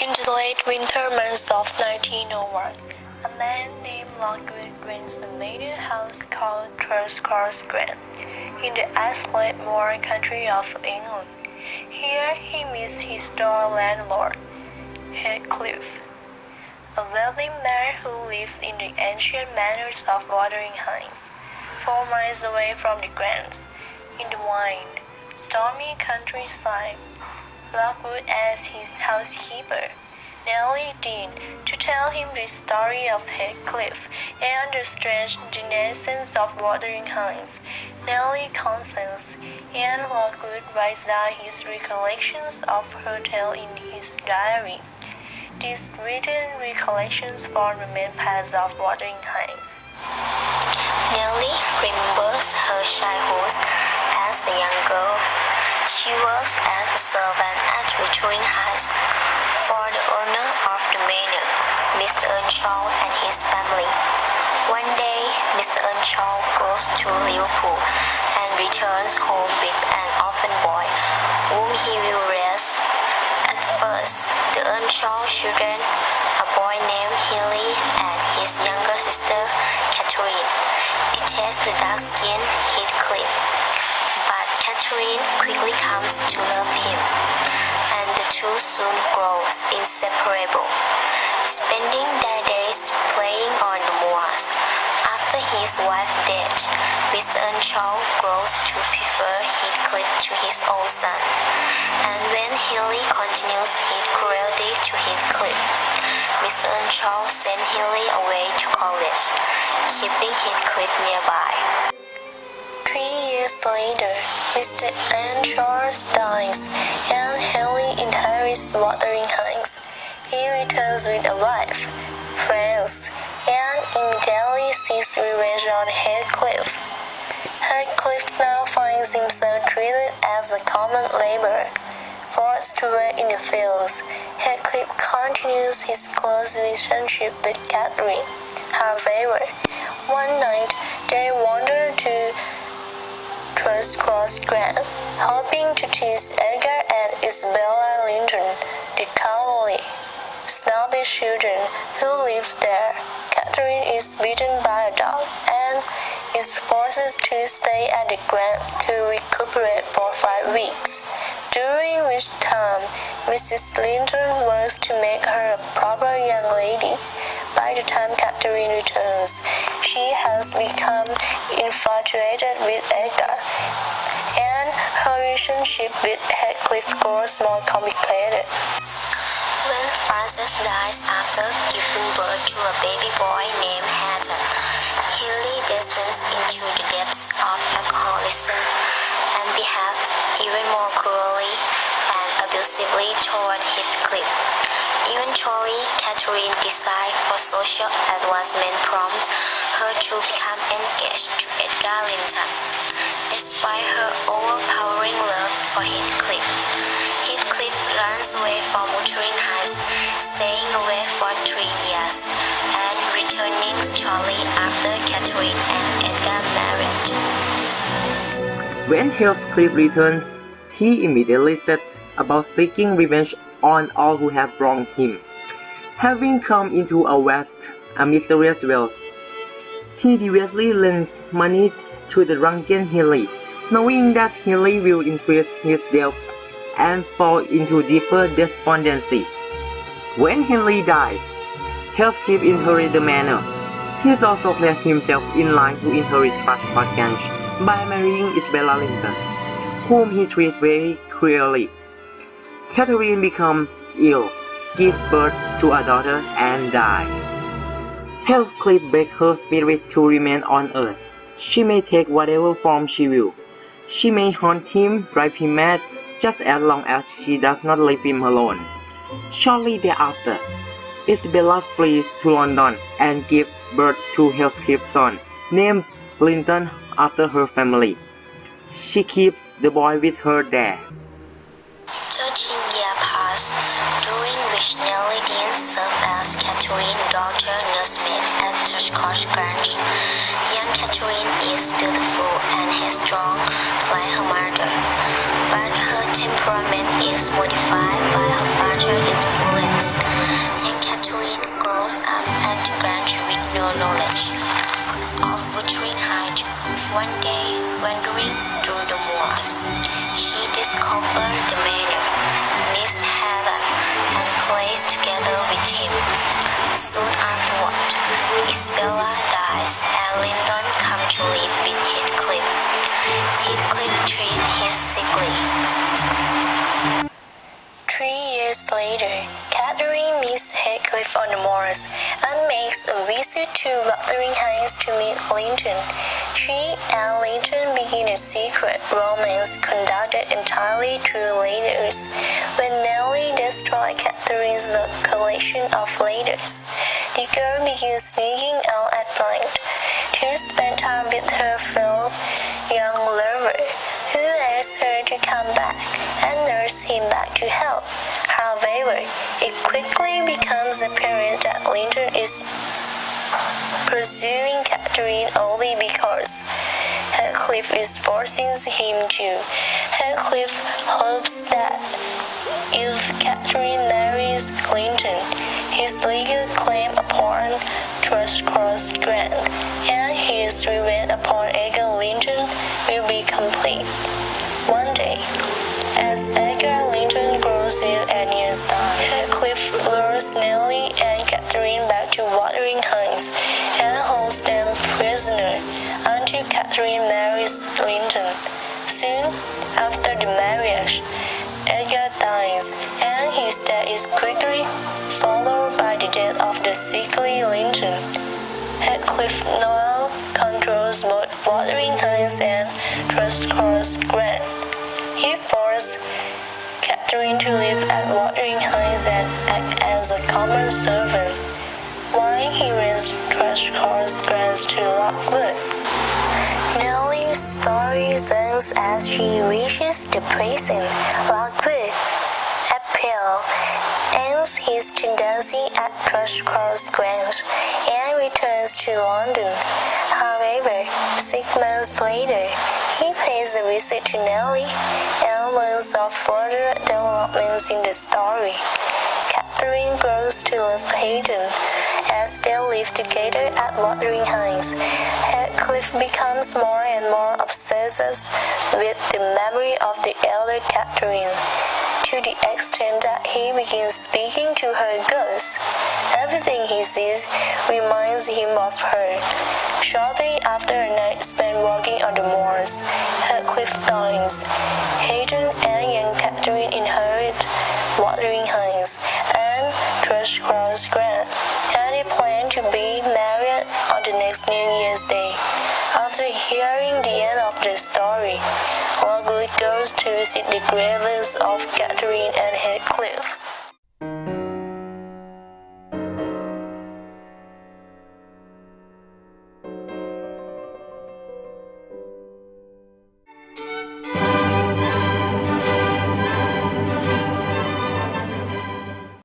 In the late winter months of 1901, a man named Lockwood rents a manor house called Thrushcross Grange in the isolate moor country of England. Here he meets his store landlord, Heathcliff, a wealthy man who lives in the ancient manors of Wuthering Heights, four miles away from the Grants, in the wild, stormy countryside. Lockwood as his housekeeper, Nellie Dean, to tell him the story of Heathcliff and the strange denizens of Wuthering Heights. Nellie Constance and Lockwood writes down his recollections of her tale in his diary. These written recollections form the main parts of Wuthering Heights. Nellie remembers her childhood as a young girl. She works as a servant at Wuthering Heights for the owner of the manor, Mr. Earnshaw and his family. One day, Mr. Earnshaw goes to Liverpool and returns home with an orphan boy, whom he will raise. At first, the Earnshaw children, a boy named Hindley and his younger sister, Catherine, detest the. But Catherine quickly comes to love him, and the two soon grow inseparable, spending their days playing on the moors. After his wife death, Mr. Earnshaw grows to prefer Heathcliff to his own son, and when Hindley continues his cruelty to Heathcliff, Mr. Earnshaw sends Hindley away to college, keeping Heathcliff nearby. Later, Mr. Earnshaw dies, and Henry inherits Wuthering Heights. He returns with a wife, friends, and immediately seeks revenge on Heathcliff. Heathcliff now finds himself treated as a common laborer, forced to work in the fields. Heathcliff continues his close relationship with Catherine, However. One night, they wander to Thrushcross Grange, hoping to tease Edgar and Isabella Linton, the cowardly, snobbish children who lives there. Catherine is beaten by a dog and is forced to stay at the Grant to recuperate for five weeks, during which time Mrs. Linton works to make her a proper young lady. By the time Catherine returns, she has become infatuated with Edgar, and her relationship with Heathcliff grows more complicated. When Frances dies after giving birth to a baby boy named Hareton, Hindley descends into the depths of alcoholism and behaves even more cruelly and abusively toward Heathcliff. Eventually, Catherine decides for social advancement prompts her to become engaged to Edgar Linton. Despite her overpowering love for Heathcliff, Heathcliff runs away from Wuthering Heights, staying away for three years, and returning shortly after Catherine and Edgar married. When Heathcliff returns, he immediately sets about seeking revenge on all who have wronged him. Having come into a vast and mysterious wealth, he deviously lends money to the drunken Hindley, knowing that Hindley will increase his debt and fall into deeper despondency. When Henry dies, Heathcliff inherits the manor. He also placed himself in line to inherit Thrushcross by marrying Isabella Linton, whom he treats very cruelly. Catherine becomes ill, gives birth to a daughter, and dies. Heathcliff begs her spirit to remain on earth. She may take whatever form she will. She may haunt him, drive him mad, just as long as she does not leave him alone. Shortly thereafter, Isabella flees to London and gives birth to Heathcliff's son, named Linton after her family. She keeps the boy with her there. Young Catherine is beautiful and headstrong like her mother, but her temperament is modified by her father's influence. Young Catherine grows up at Grange with no knowledge of butchering height. One day, wandering through the moors, she discovered the manor, Miss Heather, and plays together with him. Heathcliff. Heathcliff treated. Three years later, Catherine meets Heathcliff on the moors and makes a visit to Wuthering Heights to meet Linton. She and Linton begin a secret romance conducted entirely through letters. When Nelly destroys Catherine's collection of letters, the girl begins sneaking out at night to spend time with her fellow young lover who asks her to come back and nurse him back to health. However, it quickly becomes apparent that Linton is pursuing Catherine only because Heathcliff is forcing him to. Heathcliff hopes that if Catherine marries Linton, his legal claim upon Thrushcross Grange and his revenge upon Edgar Linton will be complete. One day, as Edgar Linton grows ill and years die, Heathcliff lures Nellie and Catherine back to Wuthering Heights and holds them prisoner until Catherine marries Linton. Soon after the marriage, Edgar dies, and his death is quickly followed the sickly Linton. Heathcliff now controls both Wuthering Heights and Thrushcross Grange. He forced Catherine to live at Wuthering Heights and act as a common servant, while he raised Thrushcross Grange to Lockwood. Nellie's story ends as she reaches the prison. Lockwood, April, ends his tendency at Thrushcross Grange and returns to London. However, six months later, he pays a visit to Nellie and learns of further developments in the story. Catherine grows to love Hayden as they live together at Wuthering Heights. Heathcliff becomes more and more obsessed with the memory of the elder Catherine, begins speaking to her ghost. Everything he sees reminds him of her. Shortly after a night spent walking on the moors, Heathcliff dies. Hayden and young Catherine inherit Wuthering Heights and Thrushcross Grange, and they plan to be married on the next New Year's Day. After hearing the end of the story, Lockwood goes to visit the graves of Catherine and Heathcliff.